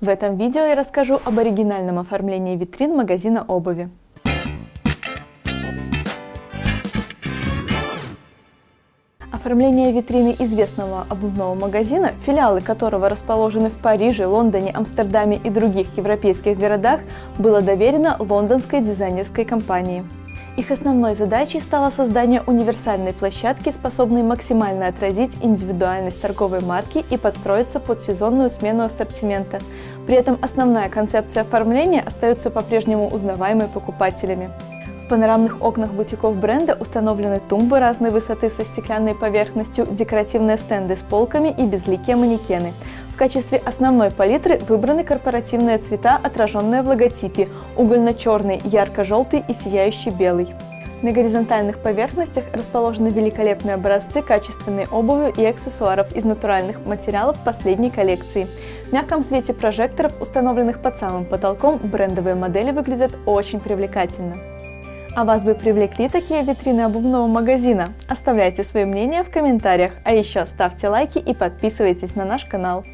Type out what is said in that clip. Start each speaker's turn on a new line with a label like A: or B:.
A: В этом видео я расскажу об оригинальном оформлении витрин магазина обуви. Оформление витрины известного обувного магазина, филиалы которого расположены в Париже, Лондоне, Амстердаме и других европейских городах, было доверено лондонской дизайнерской компании. Их основной задачей стало создание универсальной площадки, способной максимально отразить индивидуальность торговой марки и подстроиться под сезонную смену ассортимента. При этом основная концепция оформления остается по-прежнему узнаваемой покупателями. В панорамных окнах бутиков бренда установлены тумбы разной высоты со стеклянной поверхностью, декоративные стенды с полками и безликие манекены – качестве основной палитры выбраны корпоративные цвета, отраженные в логотипе – угольно-черный, ярко-желтый и сияющий белый. На горизонтальных поверхностях расположены великолепные образцы качественной обуви и аксессуаров из натуральных материалов последней коллекции. В мягком свете прожекторов, установленных под самым потолком, брендовые модели выглядят очень привлекательно. А вас бы привлекли такие витрины обувного магазина? Оставляйте свое мнение в комментариях, а еще ставьте лайки и подписывайтесь на наш канал.